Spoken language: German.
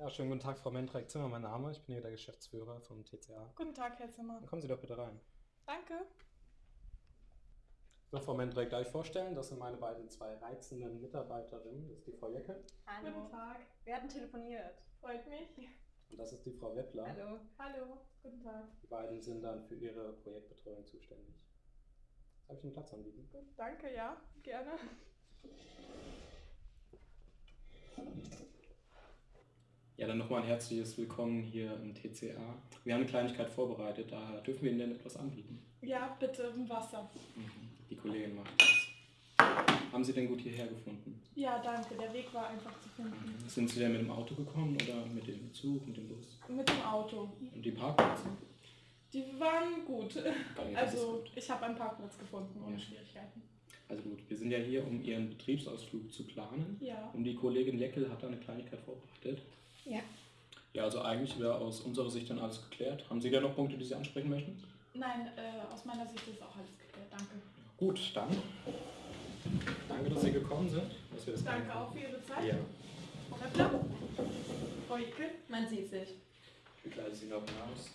Ja, schönen guten Tag, Frau Mentrek Zimmer, mein Name. Ich bin hier der Geschäftsführer vom TCA. Guten Tag, Herr Zimmer. Dann kommen Sie doch bitte rein. Danke. So, Frau Mentrek, darf ich vorstellen, das sind meine beiden zwei reizenden Mitarbeiterinnen. Das ist die Frau Jecke Hallo. Guten Tag. Wir hatten telefoniert. Freut mich. und das ist die Frau Weppler. Hallo. Hallo. Guten Tag. Die beiden sind dann für ihre Projektbetreuung zuständig. Darf ich einen Platz anbieten? Gut, danke, ja. Gerne. Ja, dann nochmal ein herzliches Willkommen hier im TCA. Wir haben eine Kleinigkeit vorbereitet, da dürfen wir Ihnen denn etwas anbieten. Ja, bitte ein Wasser. Die Kollegin macht das. Haben Sie denn gut hierher gefunden? Ja, danke. Der Weg war einfach zu finden. Sind Sie denn mit dem Auto gekommen oder mit dem Zug, mit dem Bus? Mit dem Auto. Und die Parkplätze? Die waren gut. Okay, Also, gut. ich habe einen Parkplatz gefunden ohne Ja. Schwierigkeiten. Also gut, wir sind ja hier, um Ihren Betriebsausflug zu planen. Ja. Und die Kollegin Leckel hat da eine Kleinigkeit vorbereitet. Ja. Ja, also eigentlich wäre aus unserer Sicht dann alles geklärt. Haben Sie da noch Punkte, die Sie ansprechen möchten? Nein, äh, aus meiner Sicht ist auch alles geklärt. Danke. Gut, dann. Danke, dass Sie gekommen sind. Dass wir das Danke machen auch für Ihre Zeit. Ja, Frau Weppler? Frau Icke? Man sieht sich. ich begleite Sie noch hinaus.